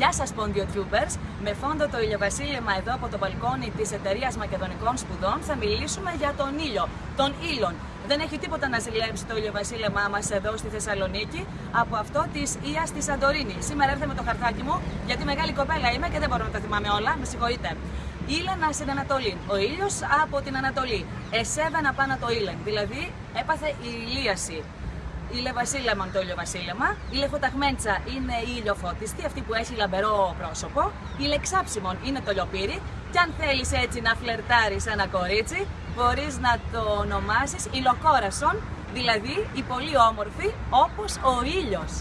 Γεια σας Tubers. Με φόντο το ηλιοβασίλεμα εδώ από το μπαλκόνι της εταιρείας Μακεδονικών Σπουδών θα μιλήσουμε για τον ήλιο, τον ήλον. Δεν έχει τίποτα να ζηλέψει το ηλιοβασίλεμά μας εδώ στη Θεσσαλονίκη από αυτό της Ίας στη Σαντορίνη. Σήμερα έρθαμε με το χαρτάκι μου γιατί μεγάλη κοπέλα είμαι και δεν μπορώ να τα θυμάμαι όλα, με συγχωρείτε. Ήλαινα στην Ανατολή. Ο ήλιος από την Ανατολή. Εσέβαινα πάνω το ήλεν. Δηλαδή έπαθε ηλίαση. Η Βασίλεμα το ηλιοβασίλεμα. Η λεφοταγμέντσα είναι η ηλιοφώτιστη, αυτή που έχει λαμπερό πρόσωπο. Η λεξάψιμον είναι το λιοπύρι. Και αν θέλεις έτσι να φλερτάρεις ένα κορίτσι, μπορείς να το ονομάσεις ηλοκόρασον, δηλαδή η πολύ όμορφη όπως ο ήλιος.